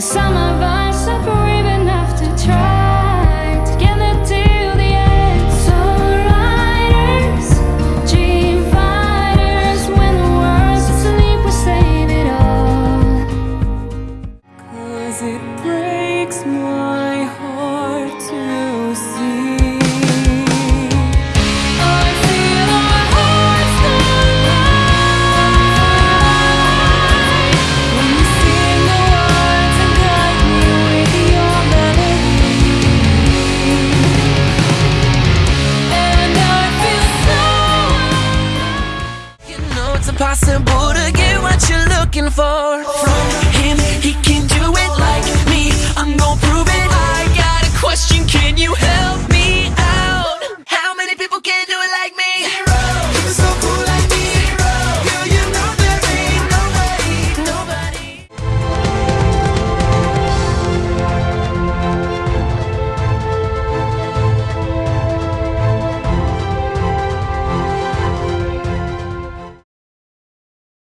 Some of us are brave. impossible to get what you're looking for. From